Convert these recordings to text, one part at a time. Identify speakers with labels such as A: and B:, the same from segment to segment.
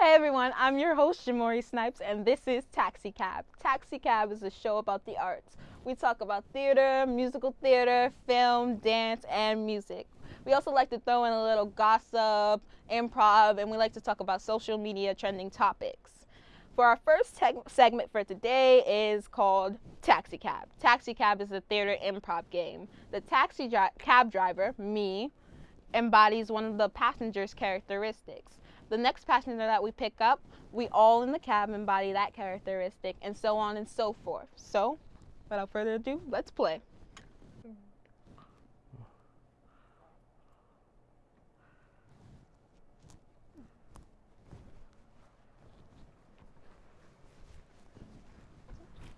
A: Hey everyone, I'm your host Jamori Snipes, and this is Taxi Cab. Taxi Cab is a show about the arts. We talk about theater, musical theater, film, dance, and music. We also like to throw in a little gossip, improv, and we like to talk about social media trending topics. For our first segment for today is called Taxi Cab. Taxi Cab is a theater improv game. The taxi dri cab driver, me, embodies one of the passenger's characteristics. The next passenger that we pick up, we all in the cab embody that characteristic, and so on and so forth. So, without further ado, let's play.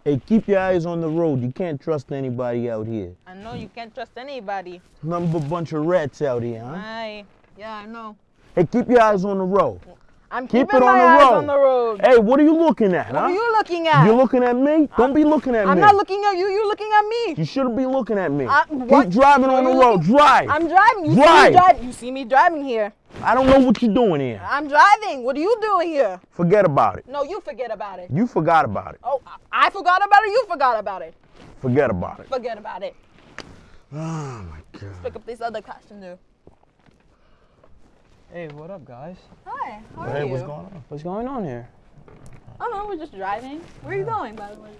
B: Hey, keep your eyes on the road. You can't trust anybody out here.
A: I know you can't trust anybody.
B: Nothing but bunch of rats out here, huh?
A: Aye. Yeah, I know.
B: Hey, keep your eyes on the road.
A: I'm
B: Keep
A: keeping
B: it on
A: my
B: the
A: eyes
B: road.
A: on the road.
B: Hey, what are you looking at,
A: what
B: huh?
A: are you looking at?
B: You looking at me? Don't be looking at me.
A: I'm not looking at you. You're looking at me.
B: You shouldn't be looking at me.
A: I-
B: Keep driving on the road.
A: looking-
B: Drive.
A: I'm driving. You see
B: Drive.
A: me driving. You see me driving here.
B: I don't know what you're doing here.
A: I'm driving. What are you doing here?
B: Forget about it.
A: No, you forget about it.
B: You forgot about it.
A: Oh, I forgot about it. You forgot about it.
B: Forget about it.
A: Forget about it.
B: Oh my God.
A: Pick up this other passenger.
C: Hey, what up, guys?
A: Hi. How are
B: Hey,
A: you?
B: what's going on?
C: What's going on here?
A: Oh no, we're just driving. Where are you going, by the way?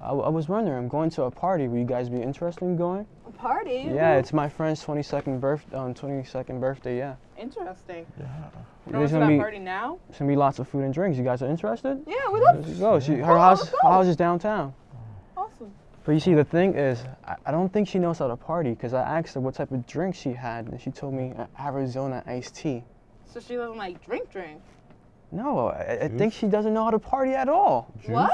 C: I, I was wondering, I'm going to a party. Would you guys be interested in going?
A: A party.
C: Yeah, it's my friend's 22nd birth, um, 22nd birthday. Yeah,
A: interesting.
C: Yeah.
A: Going to
C: gonna
A: that
C: be
A: party now?
C: there's gonna be lots of food and drinks. You guys are interested?
A: Yeah, we love.
C: Let's go. She, her
A: Oh,
C: house, her house is downtown.
A: Awesome.
C: But you see, the thing is, I, I don't think she knows how to party because I asked her what type of drink she had, and she told me uh, Arizona iced tea.
A: So she doesn't like drink, drink.
C: No, I, I think she doesn't know how to party at all.
A: What?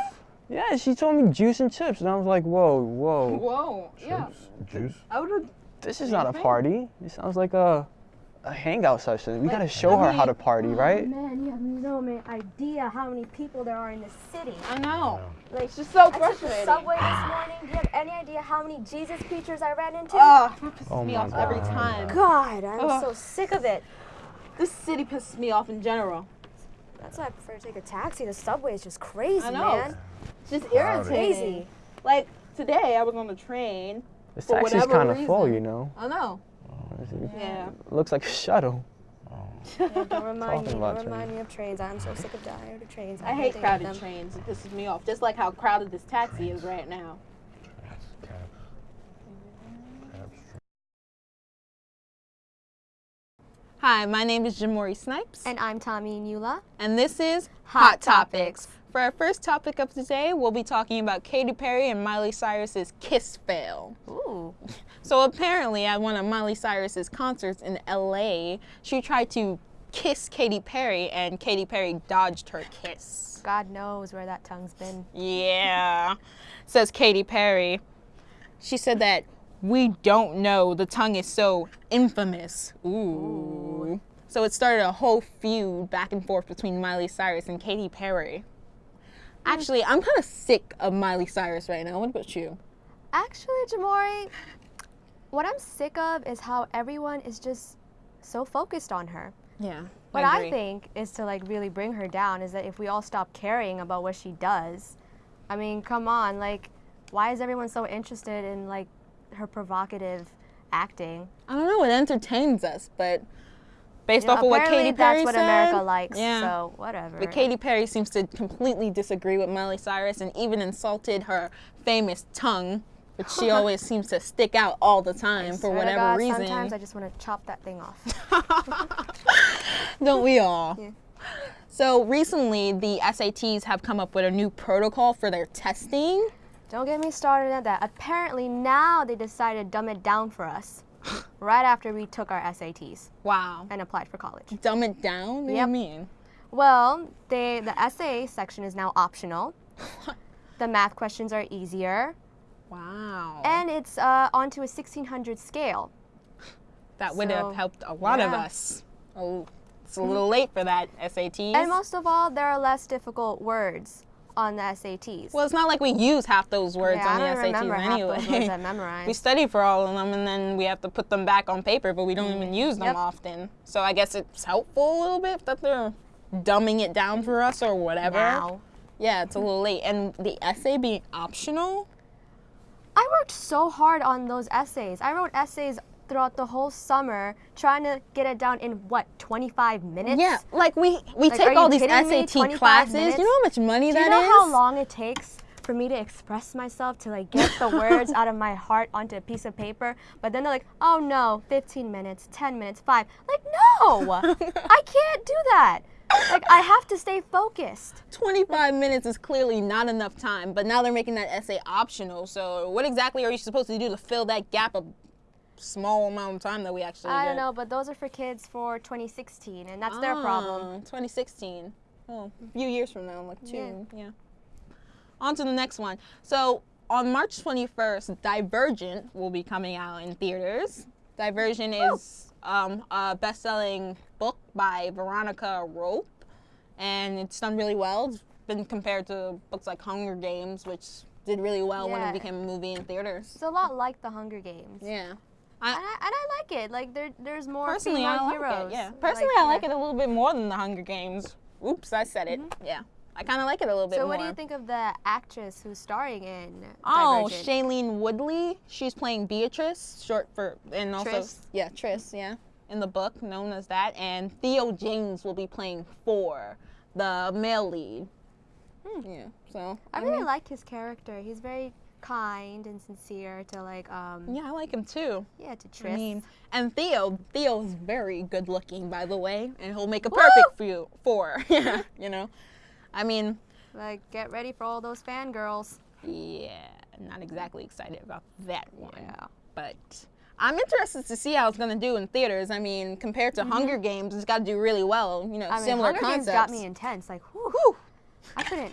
C: Yeah, she told me juice and chips, and I was like, whoa, whoa.
A: Whoa. Yeah.
B: Juice.
A: I would have.
C: This is not a party. This sounds like a a hangout session. We
A: Like,
C: gotta show
A: I
C: her how to
A: mean-
C: party, oh, right?
D: Man, you have no man idea how many people there are in this city.
A: I know.
D: Like,
A: It's just so
D: I took the subway this morning. Do you have any idea how many Jesus preachers I ran into?
A: Ugh, it pisses
C: Oh
A: me
C: my
A: off every time.
D: God, I'm
A: Ugh.
D: so sick of it.
A: This city pisses me off in general.
D: That's why I prefer to take a taxi. The subway is just crazy,
A: I know.
D: man.
A: It's just
B: Crowded.
A: irritating.
D: Crazy.
A: Like today, I was on the train.
C: This
A: For
C: taxi's kind of full, you know.
A: I know.
C: It
A: Yeah.
C: looks like a shuttle.
D: Yeah, don't remind me.
C: Talking about
D: Don't remind
C: trains.
D: me of trains. I'm so sick of dying of trains.
A: I hate
D: can't think of
A: crowded trains. It pisses me off. Just like how crowded this taxi is right now. Hi, my name is Jamori Snipes,
D: And I'm Tommy Nula.
A: and this is
D: Hot Topics.
A: For our first topic of today, we'll be talking about Katy Perry and Miley Cyrus's kiss fail.
D: Ooh.
A: So apparently, at one of Miley Cyrus's concerts in LA, she tried to kiss Katy Perry, and Katy Perry dodged her kiss.
D: God knows where that tongue's been.
A: Yeah, says Katy Perry. She said that we don't know. The tongue is so infamous. Ooh. So it started a whole feud back and forth between Miley Cyrus and Katy Perry. Hmm. Actually, I'm kind of sick of Miley Cyrus right now. What about you?
D: Actually, Jamori, what I'm sick of is how everyone is just so focused on her.
A: Yeah.
D: What I,
A: agree.
D: think is to like really bring her down is that if we all stop caring about what she does, I mean, come on, like, why is everyone so interested in like her provocative acting?
A: I don't know. It entertains us, but based
D: You know,
A: off of what Katy Perry
D: that's what
A: said,
D: America likes.
A: Yeah.
D: So whatever.
A: But Katy Perry seems to completely disagree with Miley Cyrus and even insulted her famous tongue, which she always seems to stick out all the time for
D: Swear to
A: whatever
D: God,
A: reason.
D: Sometimes I just want to chop that thing off.
A: Don't we all?
D: Yeah.
A: So recently, the SATs have come up with a new protocol for their testing.
D: Don't get me started on that. Apparently now they decided to dumb it down for us, right after we took our SATs
A: Wow.
D: and applied for college.
A: Dumb it down? What
D: Yep.
A: do you mean?
D: Well, they the essay section is now optional. the math questions are easier,
A: Wow.
D: and it's uh, onto a 1600 scale.
A: that would
D: so,
A: have helped a lot of us. Oh, it's a little late for that SATs.
D: And most of all, there are less difficult words on the SATs.
A: well, it's not like we use half those words
D: yeah,
A: on the SATs anyway.
D: those words I
A: we study for all of them and then we have to put them back on paper, but we don't even mm-hmm. use them
D: Yep.
A: often. So I guess it's helpful a little bit that they're dumbing it down for us or whatever.
D: Now.
A: Yeah, it's a little late. And the essay being optional.
D: I worked so hard on those essays. I wrote essays throughout the whole summer trying to get it down in what 25 minutes.
A: Yeah, like we we
D: Like,
A: take all these
D: kidding me?
A: SAT classes.
D: minutes?
A: You know how much money
D: Do
A: that
D: you know
A: is?
D: how long it takes for me to express myself to like get the words out of my heart onto a piece of paper? But then they're like, oh no, 15 minutes, 10 minutes, five. Like no, I can't do that. Like I have to stay focused.
A: 25 minutes is clearly not enough time, but now they're making that essay optional. So, what exactly are you supposed to do to fill that gap of small amount of time that we actually
D: I
A: get?
D: don't know, but those are for kids for 2016, and that's their problem.
A: Ah, 2016. Oh, a few years from now, like two.
D: Yeah.
A: Yeah. On to the next one. So, on March 21st, Divergent will be coming out in theaters. Divergent is um, a best selling book by Veronica Roth, and it's done really well. It's been compared to books like Hunger Games, which did really well when it became a movie in theaters.
D: It's a lot like the Hunger Games.
A: Yeah.
D: And I, and I like it. Like there, there's more
A: Personally,
D: female
A: I like
D: heroes.
A: it. Yeah. Personally, I like
D: yeah.
A: it a little bit more than the Hunger Games. Oops, I said it. Mm-hmm. Yeah. I kind of like it a little bit more.
D: So
A: more.
D: what do you think of the actress who's starring in
A: Oh,
D: Divergent?
A: Shailene Woodley. She's playing Beatrice, short for, and also
D: Tris?
A: yeah, Tris, yeah, in the book known as that. And Theo James will be playing Four, the male lead. Hmm. Yeah. So
D: I really mm-hmm. like his character. He's very kind and sincere to like um
A: yeah, I like him too.
D: yeah to Tris.
A: I mean, and Theo, Theo's very good looking, by the way, and he'll make a perfect for you. Four, yeah, you know. I mean,
D: like get ready for all those fangirls.
A: yeah, not exactly excited about that one.
D: Yeah.
A: but I'm interested to see how it's gonna do in theaters. I mean, compared to Hunger Games, it's got to do really well. You know.
D: I mean,
A: similar
D: Hunger
A: concepts.
D: Games got me intense. Like, whew,
A: Whew.
D: I couldn't.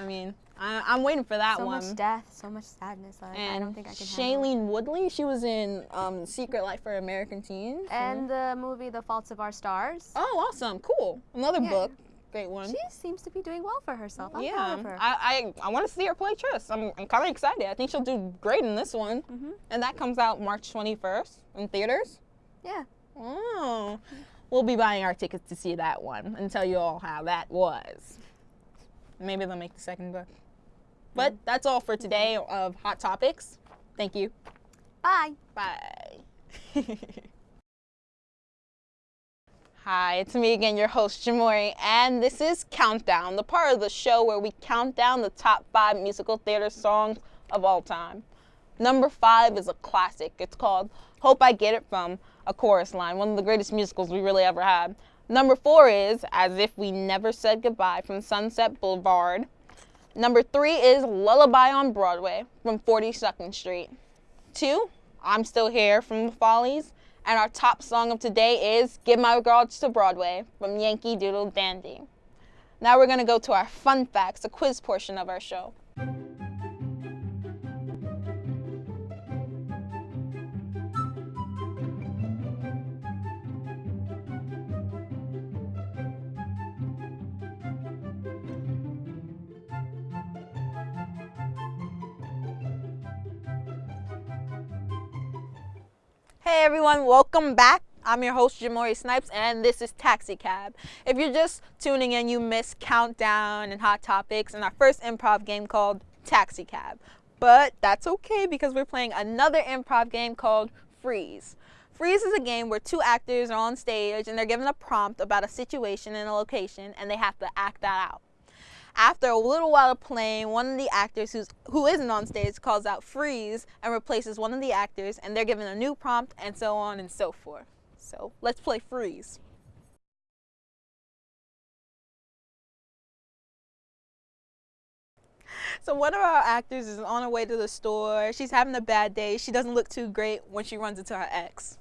A: I mean, I, I'm waiting for that
D: so
A: one.
D: So much death, so much sadness. Like,
A: and
D: I don't think I can.
A: Shailene Woodley, she was in um, Secret Life for American Teens.
D: And the movie The Faults of Our Stars.
A: oh, awesome, cool, another
D: Yeah.
A: book, great one.
D: She seems to be doing well for herself. I'm
A: yeah,
D: proud of her.
A: I I, I want to see her play Tris. I'm, I'm kind of excited. I think she'll do great in this one.
D: Mhm.
A: And that comes out March 21st in theaters.
D: yeah.
A: Oh, we'll be buying our tickets to see that one and tell you all how that was. Maybe they'll make the second book. But mm-hmm. that's all for mm-hmm. today of Hot Topics. Thank you.
D: Bye.
A: Bye. Hi, it's me again, your host, Jamori, and this is Countdown, the part of the show where we count down the top five musical theater songs of all time. Number five is a classic. It's called Hope I Get It From a Chorus Line, one of the greatest musicals we really ever had. Number four is As If We Never Said Goodbye from Sunset Boulevard. Number three is Lullaby on Broadway from 42nd Street. Two, I'm Still Here from the Follies. And our top song of today is Give My Regards to Broadway from Yankee Doodle Dandy. Now we're to go to our fun facts, a quiz portion of our show. Hey everyone, welcome back. I'm your host Jamori Snipes and this is Taxi Cab. If you're just tuning in, you missed Countdown and Hot Topics and our first improv game called Taxi Cab. But that's okay because we're playing another improv game called Freeze. Freeze is a game where two actors are on stage and they're given a prompt about a situation and a location and they have to act that out. After a little while of playing, one of the actors who's, who isn't on stage calls out freeze and replaces one of the actors, and they're given a new prompt, and so on and so forth. So let's play freeze. So one of our actors is on her way to the store. She's having a bad day. She doesn't look too great when she runs into her ex.